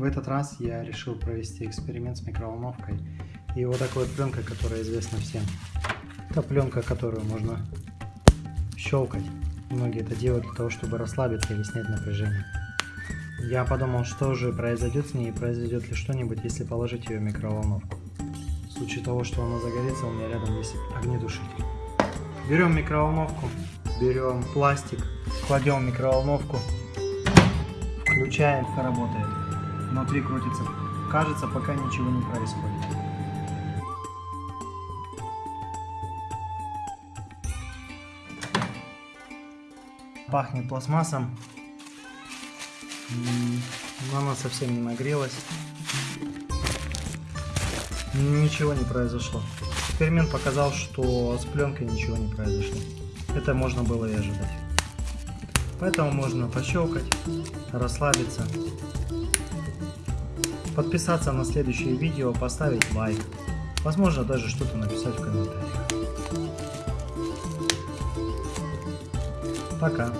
В этот раз я решил провести эксперимент с микроволновкой и вот такой вот пленкой, которая известна всем. Это пленка, которую можно щелкать. Многие это делают для того, чтобы расслабиться или снять напряжение. Я подумал, что же произойдет с ней произойдет ли что-нибудь, если положить ее в микроволновку. В случае того, что она загорится, у меня рядом есть огнетушитель. Берем микроволновку, берем пластик, кладем в микроволновку, включаем, работает. Внутри крутится. Кажется, пока ничего не происходит. Пахнет пластмассом. Но она совсем не нагрелась. Ничего не произошло. Эксперимент показал, что с пленкой ничего не произошло. Это можно было и ожидать. Поэтому можно пощелкать, расслабиться, подписаться на следующее видео, поставить лайк, возможно даже что-то написать в комментариях. Пока.